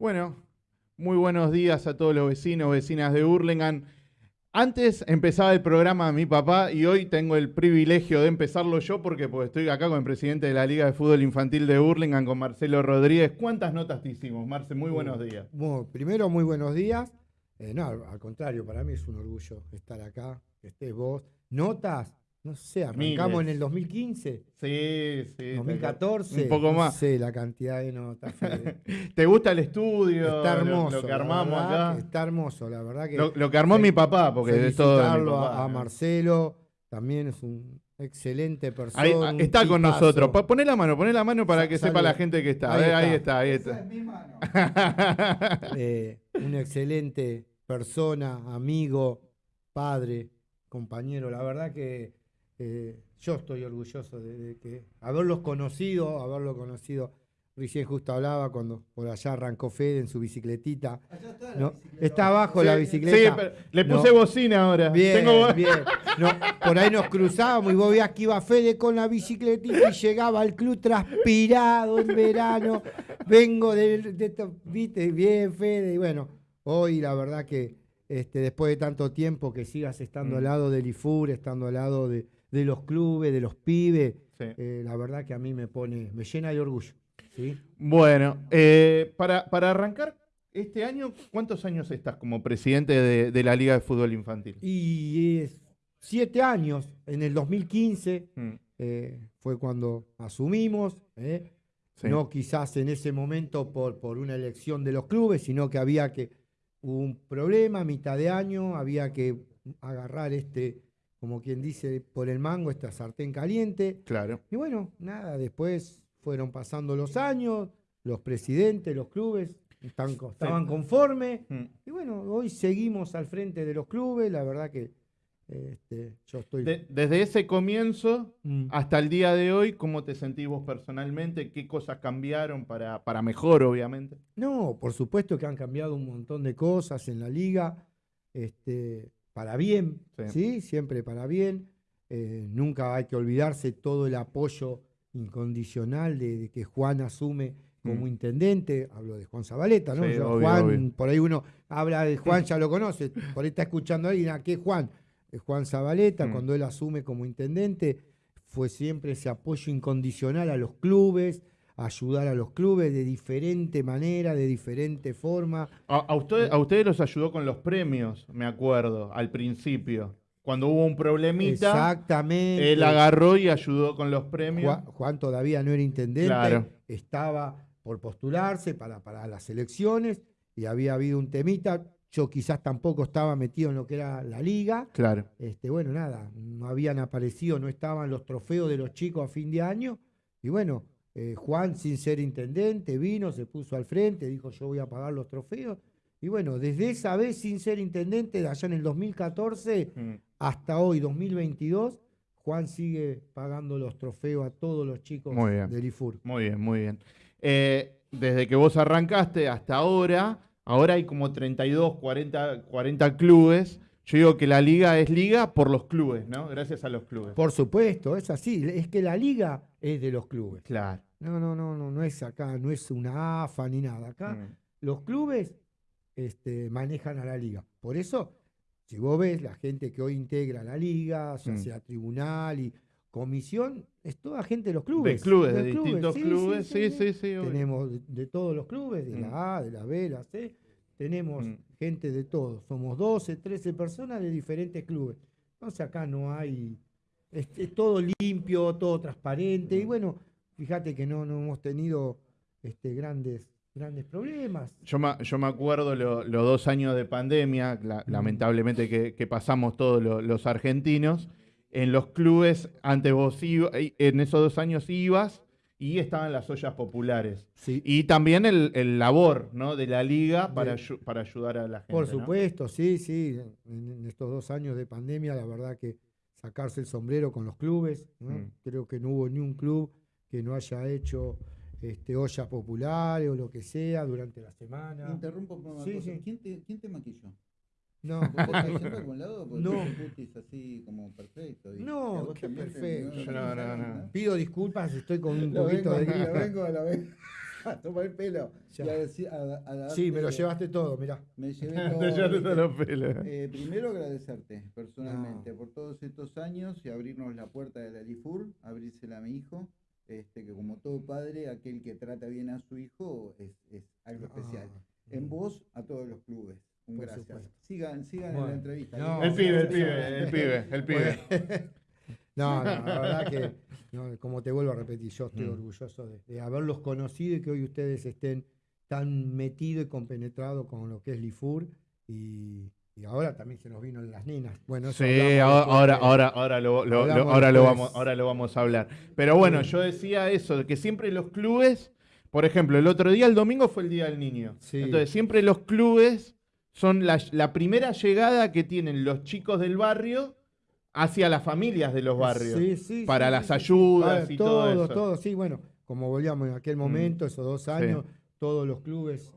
Bueno, muy buenos días a todos los vecinos, vecinas de Hurlingham. Antes empezaba el programa mi papá y hoy tengo el privilegio de empezarlo yo porque pues, estoy acá con el presidente de la Liga de Fútbol Infantil de Hurlingham, con Marcelo Rodríguez. ¿Cuántas notas te hicimos, Marce? Muy buenos días. Bueno, primero, muy buenos días. Eh, no, al contrario, para mí es un orgullo estar acá, que estés vos. Notas, no sé, arrancamos en el 2015. Sí, sí. 2014. Un poco más. No sé la cantidad de notas. ¿Te gusta el estudio? Está hermoso. Lo, que armamos acá. Está hermoso, la verdad que. Lo, que armó mi papá, porque es todo. a, Marcelo, también es un excelente persona. está con nosotros. Poné la mano, poné la mano para que sepa la gente que está. Ahí, está. ahí está, Es mi mano. eh, una excelente persona, amigo, padre, compañero. La verdad que eh, yo estoy orgulloso de, que haberlos conocido, haberlo conocido. Recién justo hablaba cuando por allá arrancó Fede en su bicicletita. está, está abajo la bicicleta. Sí, pero le puse bocina ahora. Bien, bien. por ahí nos cruzábamos y vos veías que iba Fede con la bicicletita y llegaba al club transpirado en verano. Vengo de, de, viste, bien Fede. Y bueno, hoy la verdad que este, después de tanto tiempo que sigas estando al mm. lado del IFUR, estando al lado de, los clubes, de los pibes, eh, la verdad que a mí me pone, me llena de orgullo. ¿sí? Bueno, eh, para, arrancar este año, ¿cuántos años estás como presidente de, la Liga de Fútbol Infantil? Y es siete años, en el 2015 mm. eh, fue cuando asumimos, no quizás en ese momento por, por una elección de los clubes, sino que había que hubo un problema a mitad de año, había que agarrar este, como quien dice, por el mango, esta sartén caliente. Claro. Y bueno, nada, después fueron pasando los años, los presidentes, los clubes estaban conformes. Mm. Y bueno, hoy seguimos al frente de los clubes, la verdad que este, yo estoy... desde ese comienzo mm. hasta el día de hoy, ¿cómo te sentís vos personalmente? ¿Qué cosas cambiaron para, para mejor, obviamente? No, por supuesto que han cambiado un montón de cosas en la liga, este, para bien, sí, siempre para bien. Eh, nunca hay que olvidarse todo el apoyo incondicional de, que Juan asume como mm. intendente, hablo de Juan Zabaleta, ¿no? Juan, por ahí uno habla de Juan, ya lo conoce, por ahí está escuchando a alguien, ¿a qué Juan? Juan Zabaleta, mm. cuando él asume como intendente, fue siempre ese apoyo incondicional a los clubes, ayudar a los clubes de diferente manera, de diferente forma. A, ustedes, a ustedes los ayudó con los premios, me acuerdo, al principio. Cuando hubo un problemita, Exactamente. él agarró y ayudó con los premios. Juan, todavía no era intendente, estaba por postularse para, para las elecciones y había habido un temita yo quizás tampoco estaba metido en lo que era la liga. Claro. Este, bueno, nada, no habían aparecido, no estaban los trofeos de los chicos a fin de año. Y bueno, eh, Juan, sin ser intendente, vino, se puso al frente, dijo yo voy a pagar los trofeos. Y bueno, desde esa vez, sin ser intendente, de allá en el 2014 mm. hasta hoy, 2022, Juan sigue pagando los trofeos a todos los chicos del IFUR. Muy bien, muy bien. Eh, desde que vos arrancaste hasta ahora, Ahora hay como 32, 40, 40 clubes. Yo digo que la liga es liga por los clubes, ¿no? Gracias a los clubes. Por supuesto, es así. Es que la liga es de los clubes. Claro. No, no, no, no, no es acá, no es una AFA ni nada. Acá mm. los clubes este, manejan a la liga. Por eso, si vos ves la gente que hoy integra la liga, ya mm. sea tribunal y comisión, es toda gente de los clubes. De clubes, de, distintos clubes, sí, sí, sí. Tenemos de, todos los clubes, de la mm. A, de la B, la C, tenemos gente de todos. Somos 12, 13 personas de diferentes clubes. Entonces acá no hay, es, todo limpio, todo transparente, y bueno, fíjate que no, no hemos tenido este, grandes grandes problemas. Yo me, yo me acuerdo los dos años de pandemia, lamentablemente que, pasamos todos los argentinos, en los clubes, antes vos ibas, en esos dos años ibas y estaban las ollas populares. Y también el, labor ¿no? de la liga para, para ayudar a la gente. Por supuesto, sí, sí. En, estos dos años de pandemia, la verdad que sacarse el sombrero con los clubes. Mm. Creo que no hubo ni un club que no haya hecho este, ollas populares o lo que sea durante la semana. Interrumpo por una cosa. ¿Quién, te, ¿Quién te maquilló? No, algún lado? no. así como perfecto. no, qué perfecto. No, no, no, Pido disculpas, estoy con un poquito de vengo, vengo a la vez. Toma el pelo. Ya. Y a deci- a- a darte- Sí, me lo llevaste todo, mirá. Me llevé Te todo. llevaste ¿viste? todos los pelos. Eh, primero agradecerte personalmente No. por todos estos años y abrirnos la puerta de la LIFUR, abrírsela a mi hijo, este, que como todo padre, aquel que trata bien a su hijo es, es algo especial. Ah, En vos, a todos los clubes. Un gracias. supuesto. Sigan, sigan en la entrevista. no, El pibe, el pibe, el pibe, el pibe. No, no, la verdad que, no, como te vuelvo a repetir, yo estoy Mm. orgulloso de, de haberlos conocido y que hoy ustedes estén tan metidos y compenetrados con lo que es Lifur y, y ahora también se nos vino las nenas. Bueno, eso Sí, ahora, ahora, ahora, ahora, lo, lo- lo- Hablamos ahora, lo vamos, ahora lo vamos a hablar. Pero bueno, Sí. yo decía eso, que siempre los clubes, por ejemplo, el otro día, el domingo fue el Día del Niño. Sí. Entonces, siempre los clubes son la, la primera llegada que tienen los chicos del barrio hacia las familias de los barrios. Sí, sí, para las ayudas Para y todo eso. todo, sí, bueno, como volvíamos en aquel momento, esos dos años, todos los clubes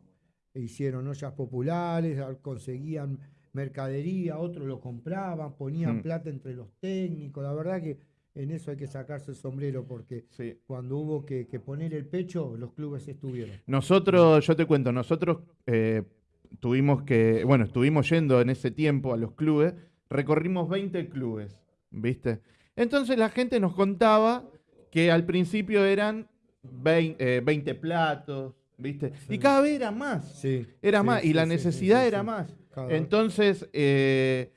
hicieron ollas populares, conseguían mercadería, otros lo compraban, ponían Mm. plata entre los técnicos, la verdad que en eso hay que sacarse el sombrero porque Sí. cuando hubo que, que poner el pecho, los clubes estuvieron. Nosotros, yo te cuento, nosotros eh, tuvimos que, bueno, estuvimos yendo en ese tiempo a los clubes, recorrimos 20 clubes, ¿viste? Entonces la gente nos contaba que al principio eran 20, eh, 20 platos, ¿viste? Y cada vez era más, Sí, era sí, más, y la necesidad era más. Cada. Entonces, eh,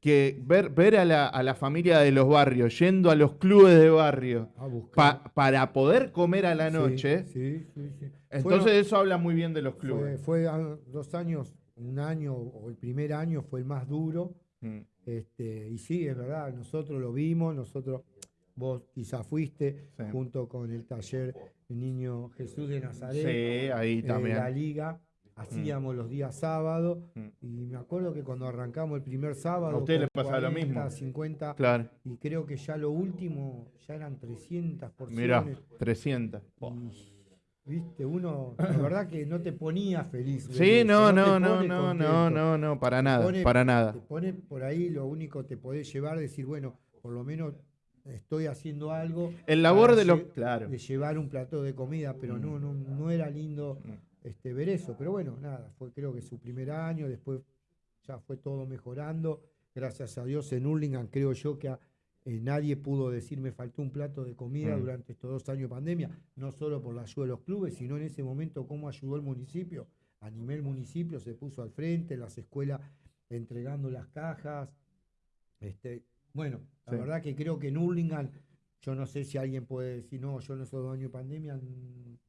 que ver, ver a, la, a la familia de los barrios yendo a los clubes de barrio pa- para poder comer a la noche, Sí, sí, sí. entonces eso habla muy bien de los clubes. fue dos años, un año o el primer año fue el más duro. Mm. Este, y sí, es verdad, nosotros lo vimos, nosotros, vos quizás fuiste Sí. junto con el taller Niño Jesús de Nazaret, Sí, ahí eh, también. la liga, hacíamos los días sábados, Mm. y me acuerdo que cuando arrancamos el primer sábado, A usted le pasaba lo 40, mismo. 50, Claro. y creo que ya lo último, ya eran 300 Mirá, porciones. 300. y, Viste, uno, la verdad que no te ponía feliz. Sí, no, te no, no, no, no, no, no, para Te nada, pone- para Te nada. pone por ahí, lo único que te podés llevar, decir, bueno, por lo menos estoy haciendo algo. El labor de los... Claro. de llevar un plato de comida, pero no, no, no era lindo Mm. este, ver eso. Pero bueno, nada, fue creo que su primer año, después ya fue todo mejorando. Gracias a Dios en Hurlingham creo yo que a- eh, nadie pudo decir me faltó un plato de comida Mm. durante estos dos años de pandemia, no solo por la ayuda de los clubes, sino en ese momento cómo ayudó el municipio. Animé el municipio, se puso al frente, las escuelas entregando las cajas. Este, bueno, la Sí. verdad que creo que en Hurlingham, yo no sé si alguien puede decir, no, yo esos dos años de pandemia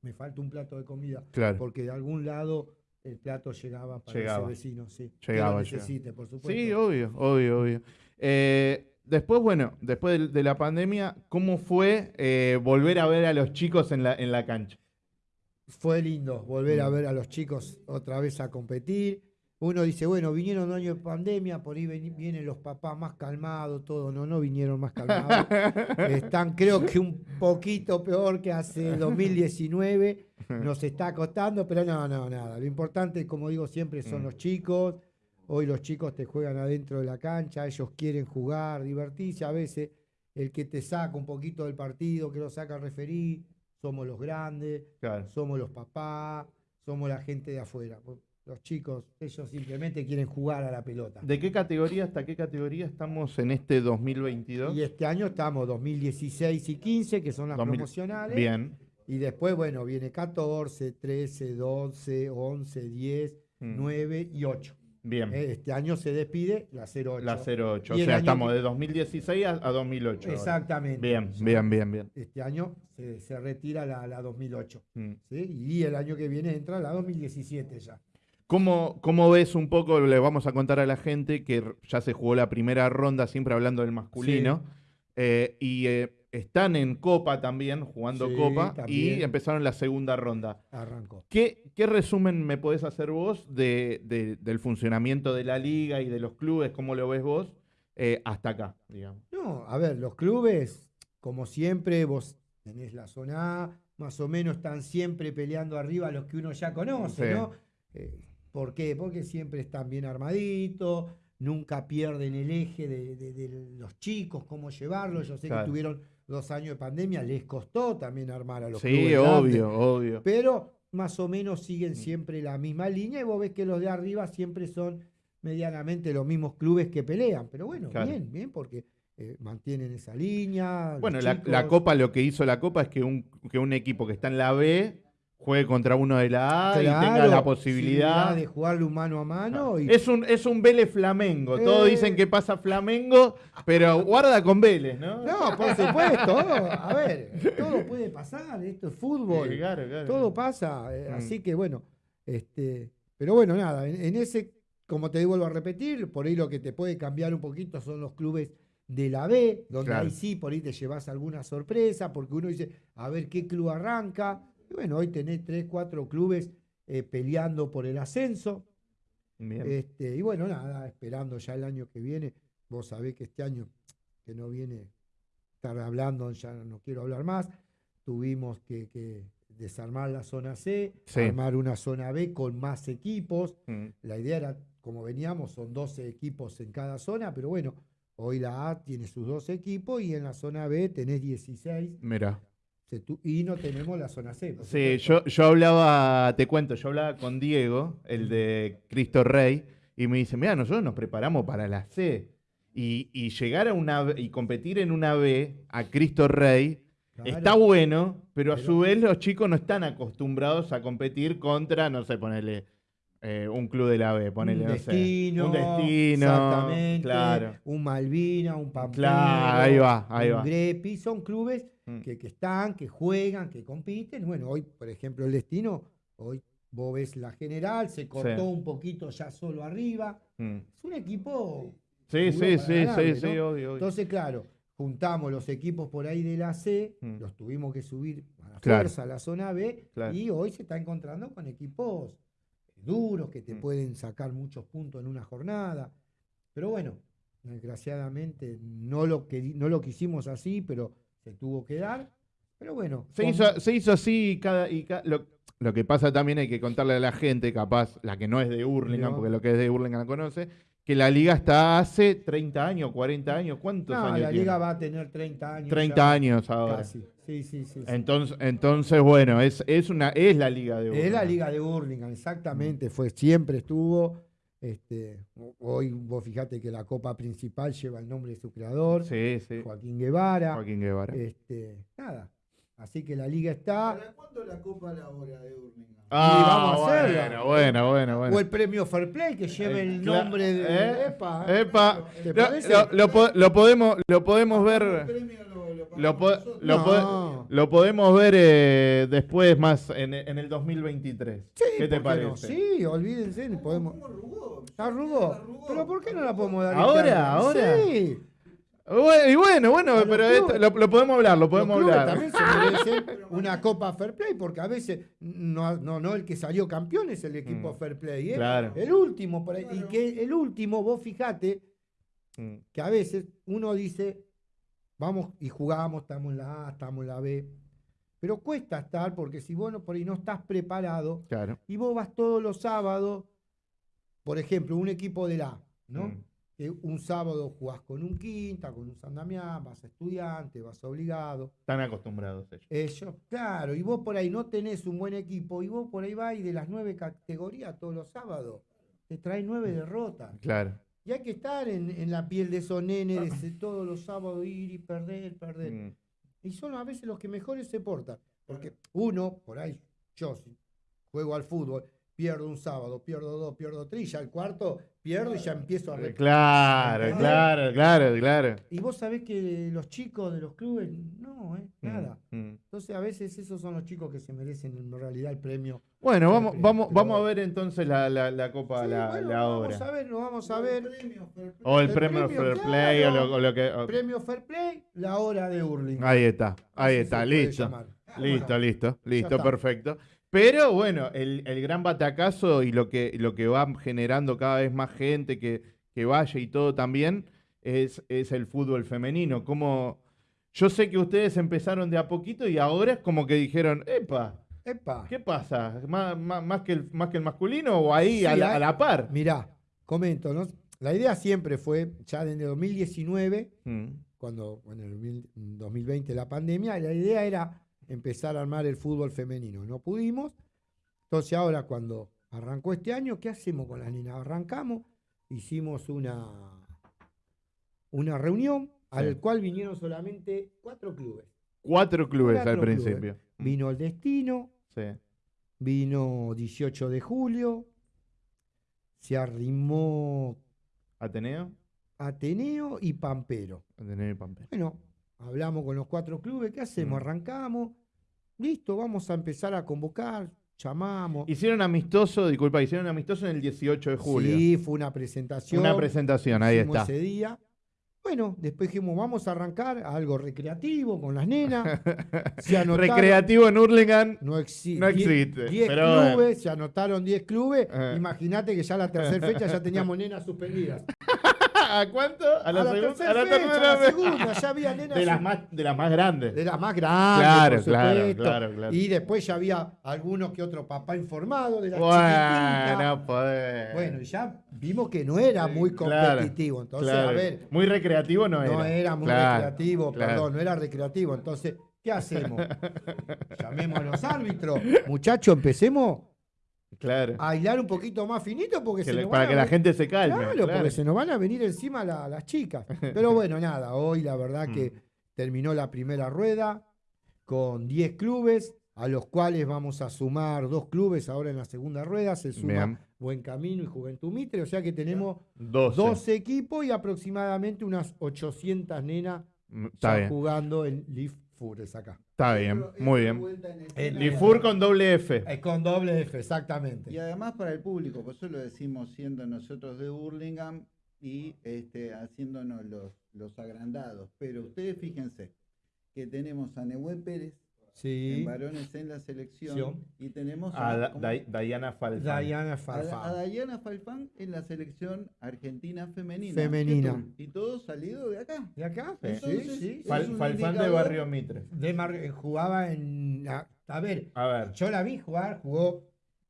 me falta un plato de comida, Claro. porque de algún lado el plato llegaba para Llegaba. ese vecino, sí. Llegaba, que lo necesite, por supuesto. Sí, obvio, obvio, obvio. Eh, después, bueno, después de, de la pandemia, ¿cómo fue eh, volver a ver a los chicos en la, en la cancha? Fue lindo volver a Mm. ver a los chicos otra vez a competir. Uno dice, bueno, vinieron un año de pandemia, por ahí vienen los papás más calmados, todo. No, no vinieron más calmados. Están, creo que un poquito peor que hace 2019. Nos está costando, pero no, no, nada. Lo importante, como digo siempre, son Mm. los chicos. Hoy los chicos te juegan adentro de la cancha, ellos quieren jugar, divertirse. A veces el que te saca un poquito del partido, que lo saca el referí, somos los grandes Claro. somos los papás, somos la gente de afuera. Los chicos, ellos simplemente quieren jugar a la pelota. ¿De qué categoría hasta qué categoría estamos en este 2022? Y este año estamos 2016 y 15, que son las 2000 promocionales. Bien. Y después, bueno, viene 14, 13, 12, 11, 10, Mm. 9 y 8. Bien. Eh, Este año se despide la 08. La 08. O sea, estamos que- de 2016 a, a 2008. ahora. Exactamente. Bien, Ya bien, bien, bien. Este año se, se retira la, la 2008. Mm. ¿sí? Y el año que viene entra la 2017 ya. ¿Cómo, ¿Cómo ves un poco? Le vamos a contar a la gente que ya se jugó la primera ronda, siempre hablando del masculino. eh, y eh, están en Copa también, jugando Sí, Copa, también. y empezaron la segunda ronda. Arrancó. ¿Qué, qué resumen me podés hacer vos de, de- del funcionamiento de la liga y de los clubes? ¿Cómo lo ves vos eh, hasta acá, digamos? No, a ver, los clubes, como siempre, vos tenés la zona A, más o menos están siempre peleando arriba los que uno ya conoce, Sí. ¿no? ¿Por qué? Porque siempre están bien armaditos, nunca pierden el eje de, de- de los chicos, cómo llevarlos. Yo sé Claro. que tuvieron dos años de pandemia, les costó también armar a los Sí, clubes obvio, obvio. Pero más o menos siguen Mm. siempre la misma línea y vos ves que los de arriba siempre son medianamente los mismos clubes que pelean. Pero bueno, Claro. bien, bien, porque eh, mantienen esa línea. Bueno, la, la. Copa, lo que hizo la Copa es que un, que un equipo que está en la B juegue contra uno de la A y tenga la posibilidad. de jugarle un mano a mano. Y, Es un, es un Vélez Flamengo. Todos Eh. dicen que pasa Flamengo, pero guarda con Vélez, ¿no? No, por supuesto. A ver, todo puede pasar. Esto es fútbol. Sí, claro, claro. todo pasa. eh, Mm. Así que bueno, este, pero bueno, nada, en, en ese, como te vuelvo a repetir, por ahí lo que te puede cambiar un poquito son los clubes de la B, donde Claro. ahí sí, por ahí te llevas alguna sorpresa, porque uno dice, a ver qué club arranca. Y bueno, hoy tenés tres, cuatro clubes eh, peleando por el ascenso. Bien. Este, y bueno, nada, esperando ya el año que viene. Vos sabés que este año que no viene estar hablando, ya no quiero hablar más. Tuvimos que, que desarmar la zona C, Sí. armar una zona B con más equipos. Mm. La idea era, como veníamos, son 12 equipos en cada zona, pero bueno, hoy la A tiene sus dos equipos y en la zona B tenés 16 Mira. Y no tenemos la zona C. Sí, yo, yo hablaba, te cuento, yo hablaba con Diego, el de Cristo Rey, y me dice, mira, nosotros nos preparamos para la C. Y, y llegar a una B- y competir en una B a Cristo Rey Claro. está bueno, pero a Pero- su vez los chicos no están acostumbrados a competir contra, no sé, ponerle un club de la B, ponerle, un no sé, destino, un destino, exactamente, claro. un Malvina, un Pampero, Claro, ahí va, ahí un va. Grepi, son clubes Mm. que, que están, que juegan, que compiten. Bueno, hoy, por ejemplo, el destino, hoy vos ves la general, se cortó Sí. un poquito ya solo arriba. Mm. Es un equipo. Sí, sí, sí, sí, sí, obvio. Entonces, claro, juntamos los equipos por ahí de la C, Mm. los tuvimos que subir a la Claro. fuerza a la zona B, Claro. y hoy se está encontrando con equipos duros que te pueden sacar muchos puntos en una jornada. Pero bueno, desgraciadamente no lo, no lo quisimos así, pero se tuvo que dar. Pero bueno, Se con- hizo, se hizo así y cada, y ca- lo, lo que pasa también hay que contarle a la gente, capaz, la que no es de Hurlingham, porque lo que es de Hurlingham la conoce, que la liga está hace 30 años, 40 años, ¿cuántos No, años la tiene? liga va a tener 30 años. 30 ya, años ahora. Casi. Sí, sí. sí. Entonces, entonces, bueno, es, es una, es la liga de Hurlingham. Es la liga de Hurlingham, exactamente. Fue, siempre estuvo. Este, hoy vos fijate que la copa principal lleva el nombre de su creador, Sí, sí. Joaquín Guevara. Joaquín Guevara. Este, nada. Así que la liga está. ¿Para cuándo la Copa la hora de Urlingham? ah, vamos a hacerla. bueno, bueno, bueno, bueno. O el premio Fair Play que lleve el Cla- nombre de. ¿Eh? Epa, Epa, ¿Te lo, parece? lo- lo po- lo podemos, lo podemos ¿El ver. premio lo, lo Lo, po- podemos ver eh, después más en, en el 2023. Sí, ¿Qué te parece? Sí, olvídense, podemos. ¿Cómo arrugó? Pero ¿por qué no la podemos dar? ¿Ahora? ¿Ahora? Sí. Bueno, y bueno, bueno, pero clubes- esto- lo, lo podemos hablar, lo podemos Los hablar. también se merecen una Copa Fair Play, porque a veces no, no, no el que salió campeón es el equipo Mm. Fair Play, ¿eh? Claro. El último, por ahí. Y que el último, vos fijate Mm, que a veces uno dice, vamos y jugamos, estamos en la A, estamos en la B. Pero cuesta estar, porque si vos no, por ahí no estás preparado Claro. y vos vas todos los sábados, por ejemplo, un equipo de la A, ¿no? Mm. Un sábado jugás con un Quinta, con un San Damián, vas a estudiante, vas obligado. Están acostumbrados ellos. Ellos, claro, y vos por ahí no tenés un buen equipo, y vos por ahí vas y de las nueve categorías todos los sábados, te trae nueve derrotas. Claro. Y hay que estar en, en la piel de esos nenes, de todos los sábados ir y perder, perder. Mm, Y son a veces los que mejores se portan. Porque uno, por ahí, yo si juego al fútbol, pierdo un sábado, pierdo dos, pierdo tres, y ya el cuarto pierdo y ya empiezo a... re- Claro, ¿Entendés? claro, claro, claro. Y vos sabés que los chicos de los clubes, no, eh, Mm, nada. mm. Entonces a veces esos son los chicos que se merecen en realidad el premio. Bueno, vamos, vamos, vamos a ver entonces la, la, la Copa, Sí, la, bueno, la vamos obra. a ver, lo vamos a ver. premio Fair Play. O el, El premio, premio, Fair Play o lo, o lo que. o- Premio Fair Play, la hora de Hurling. Ahí está, ahí está, listo. llamar. Listo, Bueno, listo, listo, perfecto. Pero bueno, el, el gran batacazo y lo que, lo que va generando cada vez más gente que, que vaya y todo también es, es el fútbol femenino. Como yo sé que ustedes empezaron de a poquito y ahora es como que dijeron, epa, Epa. ¿qué pasa? ¿Más, más, más que, el, más que el masculino o ahí Sí, a, la, hay- a la par? Mirá, comento, ¿no? La idea siempre fue, ya desde 2019, Mm, cuando, bueno, en el mil- en 2020 la pandemia, la idea era empezar a armar el fútbol femenino. No pudimos, Entonces ahora cuando arrancó este año, ¿qué hacemos con las nenas? Arrancamos, hicimos una, una reunión al cual vinieron solamente cuatro clubes. Cuatro clubes Cuatro al clubes. principio. Vino el Destino, Sí. vino 18 de julio, se arrimó Ateneo. Ateneo y Pampero. Ateneo y Pampero. Bueno, hablamos con los cuatro clubes, ¿qué hacemos? Mm. Arrancamos, listo, vamos a empezar a convocar, llamamos. Hicieron amistoso, disculpa, hicieron amistoso en el 18 de julio. Sí, fue una presentación. Una presentación, ahí hicimos está. Ese día. Bueno, después dijimos, vamos a arrancar a algo recreativo con las nenas. Se anotaron- Recreativo en Hurlingham. No, exi- No existe, 10 pero bueno. clubes, se anotaron 10 clubes. Eh. Imagínate que ya la tercera fecha ya teníamos nenas suspendidas. ¿A cuánto? A la, segunda. tercera a la fecha, tercera a la vez. segunda, ya había nenas De las más, de las más grandes. de las más grandes. Claro, por claro, claro, claro. Y después ya había algunos que otro papá informado de las chiquititas. Bueno, poder. Bueno, ya vimos que no era muy competitivo. Entonces, claro. a ver, Muy recreativo no era. no era muy recreativo, perdón, no era recreativo. Entonces, ¿qué hacemos? Llamemos a los árbitros. Muchachos, empecemos Claro. a hilar un poquito más finito porque Que se le- nos para a que la gente se calme. Claro, claro. porque se nos van a venir encima la- las chicas. Pero bueno, nada, hoy la verdad que Mm. terminó la primera rueda con 10 clubes, a los cuales vamos a sumar dos clubes ahora en la segunda rueda. Se suma Bien. Buen Camino y Juventud Mitre, o sea que tenemos 12. 12 equipos y aproximadamente unas 800 nenas Está ya bien. jugando en Leaf Fures acá. Está bien. Muy bien. en. Lifur con doble F. Es con doble F, exactamente. Y además para el público, por eso lo decimos siendo nosotros de Burlingame y este, haciéndonos los, los agrandados. Pero ustedes fíjense que tenemos a Nehue Pérez Sí. en varones en la selección y tenemos A a, Da- ¿cómo? Da- Diana Falfán. Diana a- a. Dayana Falfán en la selección argentina femenina. Femenina. Y todo salido de acá. ¿De acá? Sí. Entonces, sí. Fal- Falfán de Barrio Mitre. De Mar- eh, jugaba en. A, a ver, A ver. yo la vi jugar, jugó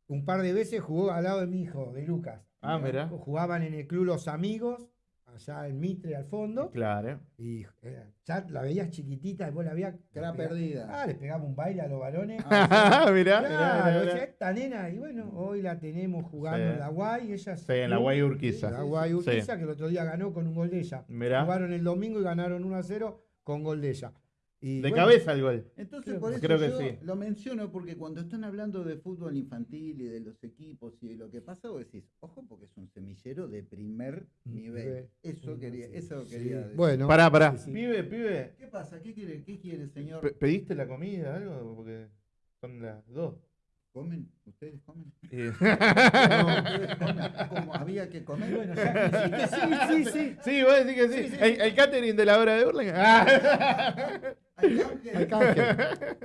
un par de veces, jugó al lado de mi hijo, de Lucas. Ah, mira. Jugaban en el club Los Amigos, allá en Mitre al fondo. Claro. Y eh, ya la veías chiquitita, y vos la veías. Pegaba- perdida. Ah, le pegaba un baile a los varones. mirá, mirá, Claro, mirá, mirá. esta nena, y bueno, hoy la tenemos jugando Sí. en la Guay, ella Sí, en la Guay Urquiza. La Guay Sí. Urquiza, que el otro día ganó con un gol de ella. Mirá. Jugaron el domingo y ganaron 1 a 0 con gol de ella. Y De bueno, cabeza el gol. Entonces, Creo- por eso creo que yo sí. lo menciono porque cuando están hablando de fútbol infantil y de los equipos y de lo que pasa, vos decís, ojo, porque es un semillero de primer nivel. Nivel. Eso quería, eso Sí. quería decir. Bueno, Pará, pará. Pibe, pibe. ¿Qué pasa? ¿Qué quiere, qué quiere señor? pe- ¿Pediste la comida algo? Porque son las dos. ¿Comen? ¿Ustedes comen? Eh, No, ustedes comen. Como había que comer. Bueno, ya sí, sí, sí. sí, vos decís que sí. Sí, sí, El, el catering de la hora de Burlingame. Ah. Hay canje.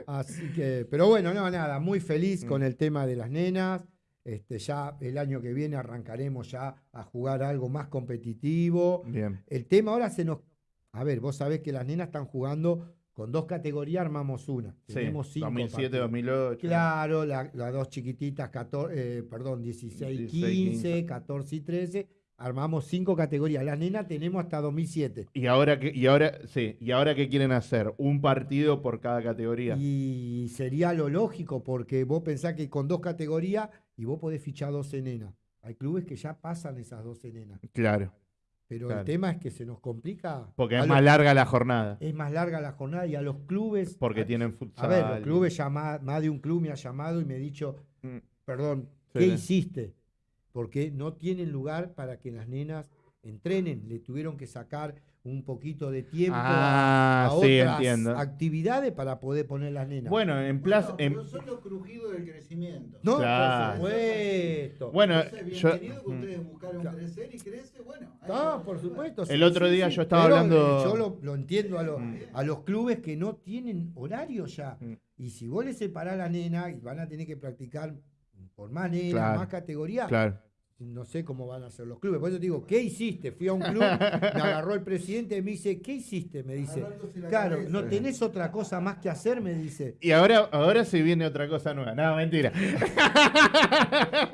Así que, pero bueno, no, nada, muy feliz con el tema de las nenas. Este, ya el año que viene arrancaremos ya a jugar algo más competitivo. Bien. El tema ahora se nos. A ver, vos sabés que las nenas están jugando con dos categorías, armamos una. Sí. Tenemos cinco. 2007, partidos. 2008. Claro, la- las dos chiquititas, 14, eh, perdón, 16, 16, 15, 15. 14 y 13. Armamos cinco categorías. Las nenas tenemos hasta 2007. Y ahora que, y ahora, sí, y ahora qué quieren hacer? Un partido por cada categoría. Y sería lo lógico, porque vos pensás que con dos categorías y vos podés fichar 12 nenas. Hay clubes que ya pasan esas 12 nenas. Claro. Pero Claro. el tema es que se nos complica. Porque es los- más larga la jornada. es más larga la jornada y a los clubes. Porque a- tienen futsal. A ver, los clubes llama- más de un club me ha llamado y me ha dicho, Mm, perdón, Sí, ¿qué hiciste? Porque no tienen lugar para que las nenas entrenen. Le tuvieron que sacar un poquito de tiempo a- Ah, a, sí, otras entiendo. actividades para poder poner las nenas. Bueno, en plaza. Bueno, en- pero son los crujidos del crecimiento. no, Claro. por supuesto. bueno, Entonces, yo. bienvenido que mm. ustedes buscaron Claro. crecer y crece, bueno. No, por a supuesto. El otro día yo estaba Pero, hablando- eh, Yo lo, lo entiendo a los, Mm. a los clubes que no tienen horario ya. Mm. Y si vos le separás a la nena y van a tener que practicar por más Claro. más categorías, Claro. no sé cómo van a hacer los clubes. Por eso te digo, ¿qué hiciste? Fui a un club, me agarró el presidente y me dice, ¿qué hiciste? Me dice, claro, cabeza. ¿no tenés otra cosa más que hacer? Me dice. Y ahora, ahora se viene otra cosa nueva. No, mentira.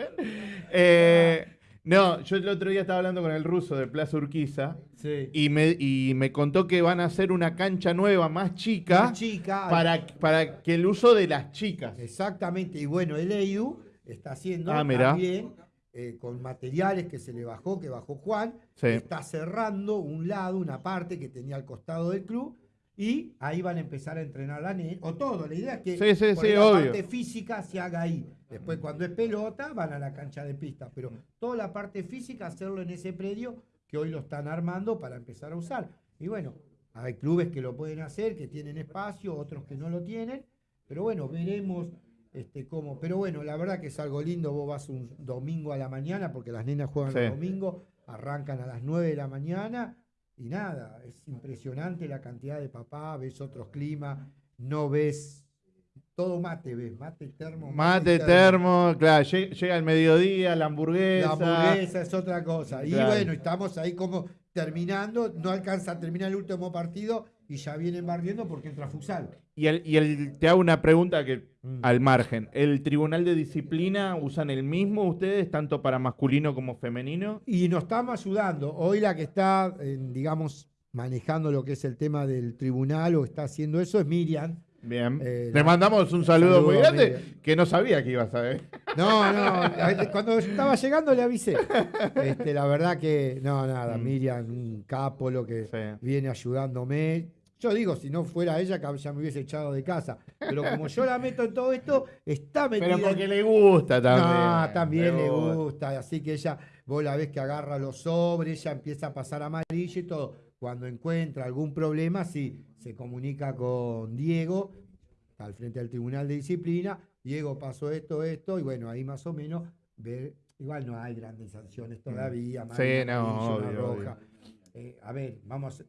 Eh, no, yo el otro día estaba hablando con el ruso de Plaza Urquiza Sí. y me, y me contó que van a hacer una cancha nueva más chica Una chica. para, para que el uso de las chicas. Exactamente. Y bueno, el EIU está haciendo Ah, también eh, con materiales que se le bajó, que bajó Juan, Sí. está cerrando un lado, una parte que tenía al costado del club, y ahí van a empezar a entrenar la nena, o todo, la idea es que Sí, por la obvio. parte física se haga ahí. Después cuando es pelota van a la cancha de pista, pero toda la parte física hacerlo en ese predio que hoy lo están armando para empezar a usar. Y bueno, hay clubes que lo pueden hacer, que tienen espacio, otros que no lo tienen, pero bueno, veremos este, cómo. Pero bueno, la verdad que es algo lindo, vos vas un domingo a la mañana, porque las nenas juegan Sí. los domingos, arrancan a las 9 de la mañana, y nada, es impresionante la cantidad de papá, ves otros climas, no ves, todo mate ves, mate termo. Mate, termo, claro, lle- llega el mediodía, la hamburguesa. La hamburguesa es otra cosa. Y Claro. bueno, estamos ahí como terminando, no alcanza a terminar el último partido y ya vienen barriendo porque entra futsal. Y, el, y el- te hago una pregunta que Mm. al margen. ¿El tribunal de disciplina usan el mismo ustedes, tanto para masculino como femenino? Y nos estamos ayudando. Hoy la que está, eh, digamos, manejando lo que es el tema del tribunal o está haciendo eso es Miriam. Bien. Eh, Le mandamos un saludo, muy saludo grande, que no sabía que ibas a ver. No, no, cuando estaba llegando le avisé. Este, la verdad que, no, nada, Mm. Miriam, un capo lo que Sí. viene ayudándome. Yo digo, si no fuera ella, ya me hubiese echado de casa. Pero como yo la meto en todo esto, está metida. Pero en- porque le gusta también. No, también le gusta. Así que ella, vos la ves que agarra los sobres, ella empieza a pasar amarillo y todo. Cuando encuentra algún problema, sí, se comunica con Diego, al frente del Tribunal de Disciplina. Diego pasó esto, esto, y bueno, ahí más o menos ver. Igual no hay grandes sanciones todavía. Mm. Sí, no, obvio, roja. Eh, a ver, vamos,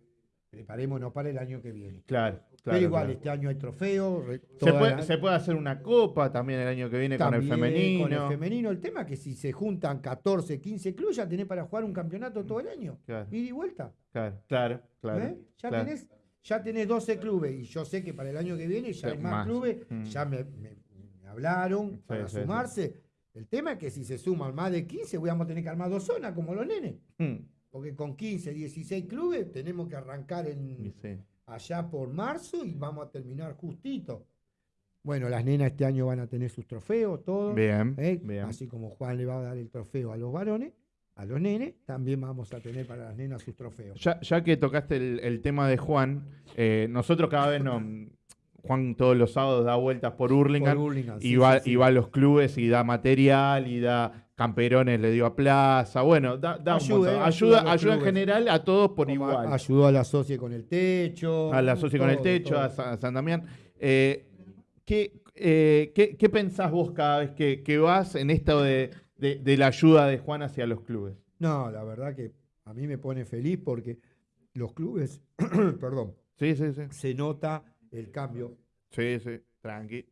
preparémonos para el año que viene. Claro, claro. Pero igual, claro. este año hay trofeo. re- Se puede, la- se puede hacer una copa también el año que viene con el femenino. Con el femenino, el tema es que si se juntan 14, 15 clubes, ya tenés para jugar un campeonato todo el año. Claro, Ida y vuelta. claro, claro. claro, ¿eh? Ya, tenés, ya tenés 12 clubes. Y yo sé que para el año que viene ya Sí, hay más, más. clubes. Mm. Ya me, me- me hablaron para sí, sumarse. El tema es que si se suman más de 15, vamos a tener que armar dos zonas como los nenes. Mm, Porque con 15, 16 clubes tenemos que arrancar en. Allá por marzo y vamos a terminar justito. Bueno, las nenas este año van a tener sus trofeos, todo. Bien, ¿eh? bien. Así como Juan le va a dar el trofeo a los varones, a los nenes, también vamos a tener para las nenas sus trofeos. Ya, ya que tocaste el, el tema de Juan, eh, nosotros cada vez nos. Juan todos los sábados da vueltas por Hurlingham Por Hurlingham, y, sí, va, sí, sí. y va a los clubes y da material y da camperones, le dio a plaza. Bueno, da, da un Ayuda, montón. eh, Ayuda, ayuda ayuda en general a todos por Como igual. Ayudó a la socia con el techo. a la socia con el techo, todo. a Sa- a San Damián. Eh, ¿qué, eh, qué, qué pensás vos cada vez que, que vas en esto de, de- de la ayuda de Juan hacia los clubes? No, la verdad que a mí me pone feliz porque los clubes, perdón, Sí, sí, sí. se nota el cambio, Sí, sí, tranqui.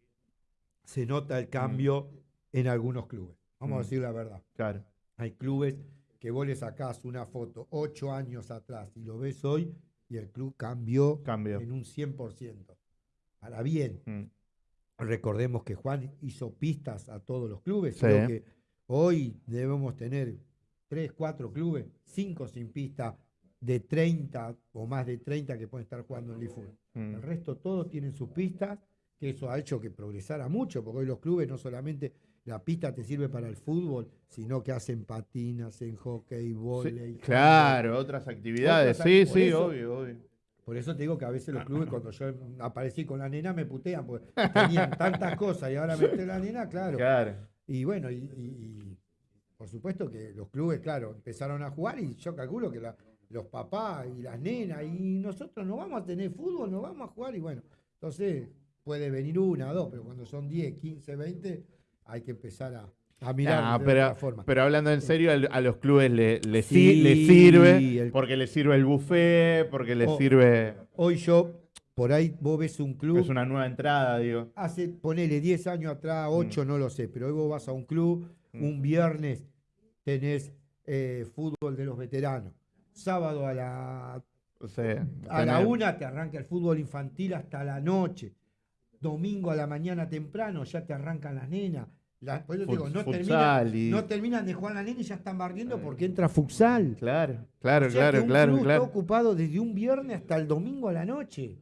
se nota el cambio en algunos clubes. Vamos Mm. a decir la verdad. Claro. Hay clubes que vos le sacás una foto ocho años atrás y lo ves hoy y el club cambió Cambió. en un 100%. Para bien. Mm. Recordemos que Juan hizo pistas a todos los clubes. Sí. Creo que hoy debemos tener tres, cuatro clubes, cinco sin pista, de 30 o más de 30 que pueden estar jugando en Leaf Mm. El resto todos tienen sus pistas, que eso ha hecho que progresara mucho, porque hoy los clubes no solamente la pista te sirve para el fútbol, sino que hacen patinas, hacen hockey, Sí, volei. claro, otras actividades. Otras- sí, sí, eso- obvio, obvio. Por eso te digo que a veces los clubes, cuando yo aparecí con la nena, me putean, porque tenían tantas cosas y ahora meté la nena, claro. Claro. Y bueno, y, y- y por supuesto que los clubes, claro, empezaron a jugar y yo calculo que la- los papás y las nenas y nosotros no vamos a tener fútbol, no vamos a jugar y bueno, entonces puede venir una, dos, pero cuando son 10, 15, 20, hay que empezar a, a mirar No, de pero, otra forma. pero hablando en serio, a los clubes le, le, si- Sí, le sirve, el- porque le sirve el buffet, porque le Oh. sirve. Hoy yo, por ahí vos ves un club, Es una nueva entrada, digo. hace, ponele 10 años atrás, 8, no lo sé, pero hoy vos vas a un club, Mm. un viernes tenés eh, fútbol de los veteranos, sábado a la O sea, A la una te arranca el fútbol infantil hasta la noche. Domingo a la mañana temprano ya te arrancan las nenas. La- por eso digo, no, terminan, y- no terminan de jugar las nenas y ya están barriendo porque entra futsal. Claro, claro, O sea que claro, un claro, club claro. está ocupado desde un viernes hasta el domingo a la noche.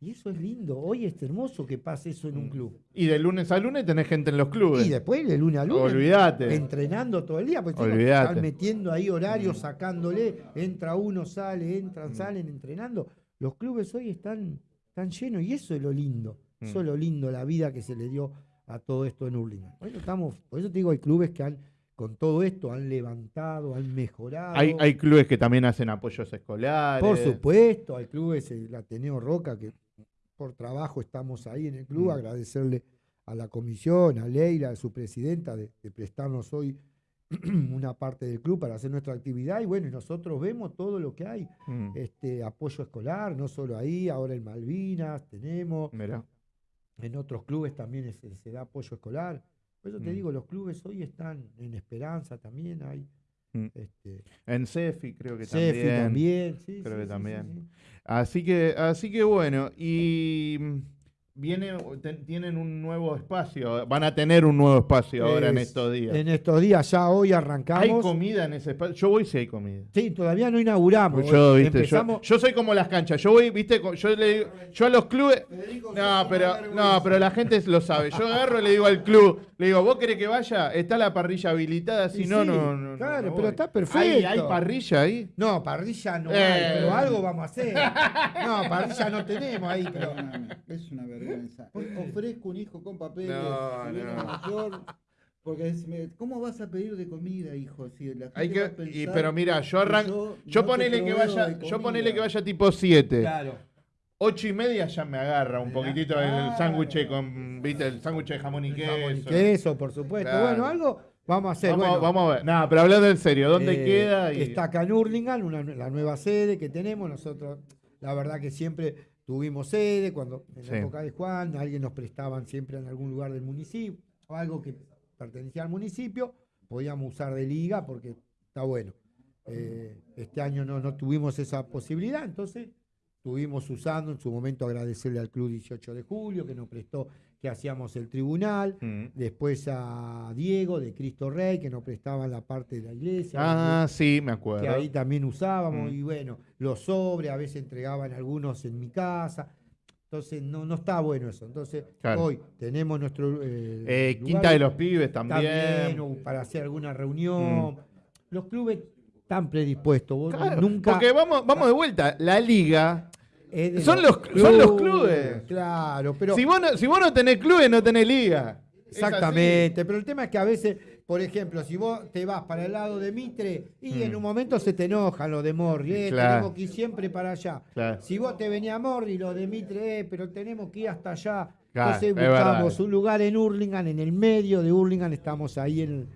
Y eso es lindo. Hoy es hermoso que pase eso en un Mm. club. Y de lunes a lunes tenés gente en los clubes. Y después de lunes a lunes. Olvídate. Entrenando todo el día. Chicos, Olvídate. están metiendo ahí horarios, sacándole. Entra uno, sale, entran, Mm. salen, entrenando. Los clubes hoy están, están llenos y eso es lo lindo. Eso Mm. es lo lindo, la vida que se le dio a todo esto en Hurlingham. Bueno, estamos, por eso te digo, hay clubes que han, con todo esto, han levantado, han mejorado. Hay, hay clubes que también hacen apoyos escolares. Por supuesto, hay clubes, el Ateneo Roca, que por trabajo estamos ahí en el club, Mm. agradecerle a la comisión, a Leila, a su presidenta, de, de prestarnos hoy una parte del club para hacer nuestra actividad. Y bueno, nosotros vemos todo lo que hay. Mm, Este apoyo escolar, no solo ahí, ahora en Malvinas tenemos, mirá. En otros clubes también es- se, da apoyo escolar. Por eso te Mm. digo, los clubes hoy están en Esperanza también, hay Mm. este, En CEFI creo que Cefi también. también, sí, creo sí, que sí, también. sí, sí. Así que, así que bueno, y viene, ten- tienen un nuevo espacio, van a tener un nuevo espacio ahora en Es- estos días. En estos días, ya hoy ¿Hay arrancamos. comida en ese espacio? Yo voy si hay comida. Sí, todavía no inauguramos. Pues yo, Hoy viste, yo, empezamos, yo soy como las canchas. Yo voy, viste, yo le digo, yo a los clubes. No, pero, no, pero la gente lo sabe. Yo agarro y le digo al club, le digo, ¿vos querés que vaya? Está la parrilla habilitada, si Y no, sí, no, no. claro, no pero está ¿Hay, perfecto. hay parrilla ahí? No, parrilla no Eh. hay, pero algo vamos a hacer. No, parrilla no tenemos ahí, pero. Es una vergüenza. Eh, Ofrezco un hijo con papeles, No, si viene no. mayor, porque decime, ¿cómo vas a pedir de comida, hijo? Si la gente Hay va a que, y- pensar pero mira, yo arranco. yo Yo no te ponele que vaya, yo ponele que vaya tipo 7. Claro. Ocho y media ya me agarra un Claro. poquitito el sándwich con, viste, el sándwich de jamón y queso. Jamón y queso, por supuesto. Claro. Bueno, algo vamos a hacer. Vamos, bueno, vamos a ver. No, pero hablando en serio, ¿dónde eh, queda? Y- Está acá en Hurlingham, una, la nueva sede que tenemos. Nosotros, la verdad que siempre tuvimos sede, cuando en Sí. la época de Juan, alguien nos prestaban siempre en algún lugar del municipio, o algo que pertenecía al municipio, podíamos usar de liga porque está bueno. Eh, este año no, no tuvimos esa posibilidad, entonces estuvimos usando en su momento agradecerle al Club 18 de Julio que nos prestó que hacíamos el tribunal, Mm. después a Diego de Cristo Rey que nos prestaban la parte de la iglesia Ah, sí, me que acuerdo. ahí también usábamos, Mm. y bueno, los sobres a veces entregaban algunos en mi casa. Entonces no, no está bueno eso. Entonces Claro. hoy tenemos nuestro eh, Eh, lugar Quinta de los Pibes también. también, o para hacer alguna reunión. Los clubes están predispuestos. Vos Claro, nunca Porque vamos, vamos de vuelta. La liga. Son los- son los clubes. Claro, pero si, vos no, si vos no tenés clubes, no tenés liga. Exactamente, pero el tema es que a veces, por ejemplo, si vos te vas para el lado de Mitre y Mm. en un momento se te enojan los de Morri, eh, Claro. tenemos que ir siempre para allá. Claro. Si vos te venía a Morri, los de Mitre, eh, pero tenemos que ir hasta allá. Claro, Entonces es buscamos un lugar en Hurlingham, en el medio de Hurlingham, estamos ahí en,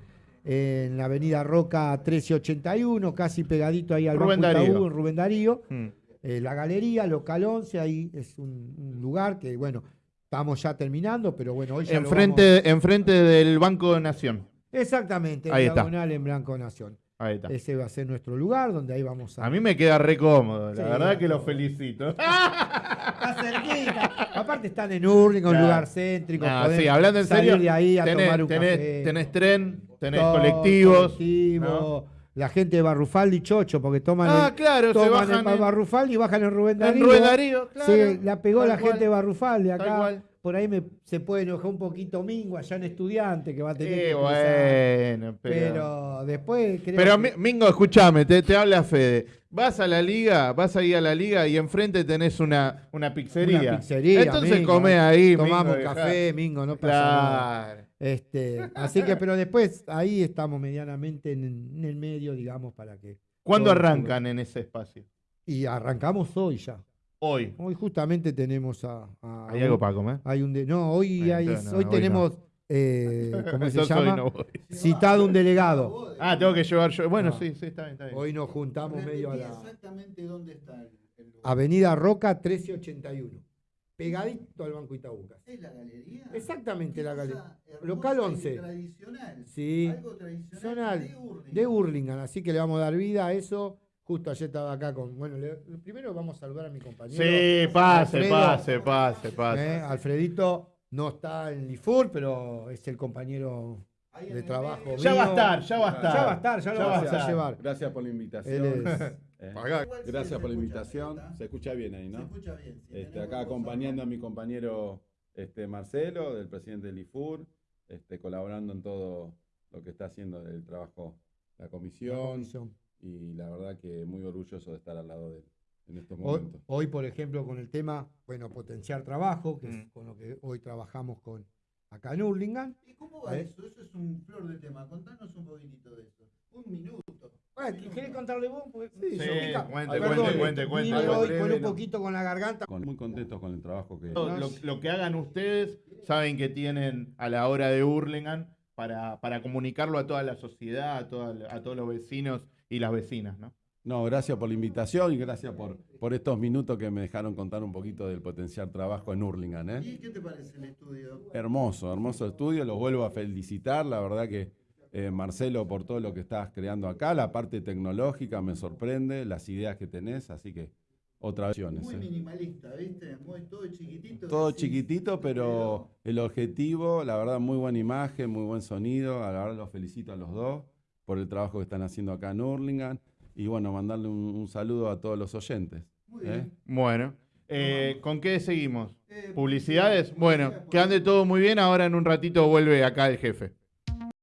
en la avenida Roca 1381, casi pegadito ahí al Rubén Banco Darío. en Rubén Darío. Mm. Eh, la galería, local 11, ahí es un, un lugar que, bueno, estamos ya terminando, pero bueno, hoy ya lo vamos- Enfrente, enfrente del Banco de Nación. Exactamente, en Ahí está. diagonal en Blanco Nación. Ahí está. Ese va a ser nuestro lugar donde ahí vamos a. A mí me queda re cómodo, la Sí, verdad que lo felicito. Está cerquita. Aparte están en Urlinga, un Claro. lugar céntrico. Podés sí, hablando en salir serio, de ahí a tenés, tomar un tenés- café. tenés tren, tenés Todo, colectivos. colectivo, ¿no? La gente de Barrufaldi y Chocho, porque toman, Ah, el- claro, se toman bajan el en- Barrufaldi y bajan en Rubén En Darío. Rubén Darío, claro. Sí, la pegó la cual. gente de Barrufaldi acá. Por ahí me, se puede enojar un poquito Mingo allá en estudiante que va a tener Eh, que bueno, pero. Pero después creo Pero, que- Mingo, escúchame, te, te habla Fede. Vas a la liga, vas ahí a la liga y enfrente tenés una, una pizzería. Una pizzería. Entonces Mingo, comé eh. ahí, Tomamos Mingo, café, Mingo, no pasa nada. Este, así que, pero después ahí estamos medianamente en, en el medio, digamos, para que. ¿Cuándo todo arrancan en ese espacio? Y arrancamos hoy ya. Hoy. Hoy justamente tenemos a. a- ¿Hay algo para comer? hay un de- no, hoy, Bueno, hay- no, hoy hoy tenemos, eh, ¿cómo se llama? no. Citado un delegado. Ah, tengo que llevar yo. Bueno, Ah. sí, sí, está bien, está bien. Hoy nos juntamos medio a la exactamente dónde está el, el. Avenida Roca 1381. Pegadito al Banco Itaúcas. ¿Es la galería? Exactamente la galería. Local y 11. Tradicional. Sí. Algo tradicional de Hurlingham. de Hurlingham, así que le vamos a dar vida a eso. Justo ayer estaba acá con. Bueno, le- primero vamos a saludar a mi compañero. Sí, pase, Alfredo. pase, pase, pase. Eh, Alfredito no está en Lifur, pero es el compañero de trabajo. Ya va a estar, ya va a estar. Ya va a estar, ya lo Ya va a estar. llevar. Gracias por la Él invitación. es. Eh, Gracias se por la invitación. ¿está? Se escucha bien ahí, Se ¿no? escucha bien. Si Este, acá acompañando a mi compañero este, Marcelo, del presidente del IFUR, este, colaborando en todo lo que está haciendo el trabajo la La comisión. Y la verdad que muy orgulloso de estar al lado de él en estos Hoy, momentos. hoy, por ejemplo, con el tema, bueno, potenciar trabajo, que es Mm. con lo que hoy trabajamos con acá en Hurlingham. ¿Y cómo va ¿Eh? eso? Eso es un flor de tema. Contanos un poquitito de eso. Un minuto. ¿Querés contarle vos? Porque- Sí, yo pica- cuente, Perdón, cuente, cuente, cuente. Hoy con un poquito con la garganta. Con- muy contentos con el trabajo que... Lo, lo- lo que hagan ustedes, saben que tienen a la hora de Hurlingham para, para comunicarlo a toda la sociedad, a, toda- a todos los vecinos y las vecinas, ¿no? No, gracias por la invitación y gracias por, por estos minutos que me dejaron contar un poquito del potencial trabajo en Hurlingham. ¿eh? ¿Y qué te parece el estudio? Hermoso, hermoso estudio, los vuelvo a felicitar, la verdad que eh, Marcelo por todo lo que estás creando acá, la parte tecnológica me sorprende, las ideas que tenés, así que otra vez. Muy ¿eh? minimalista, ¿viste? Muy, todo chiquitito. Todo decís, chiquitito, pero el objetivo, la verdad, muy buena imagen, muy buen sonido, a la verdad los felicito a los dos por el trabajo que están haciendo acá en Hurlingham y bueno, mandarle un, un saludo a todos los oyentes. Muy ¿eh? bien. Bueno, eh, ¿con qué seguimos? Eh, ¿Publicidades? Bueno, publicidad, que ande todo muy bien. Ahora en un ratito vuelve acá el jefe.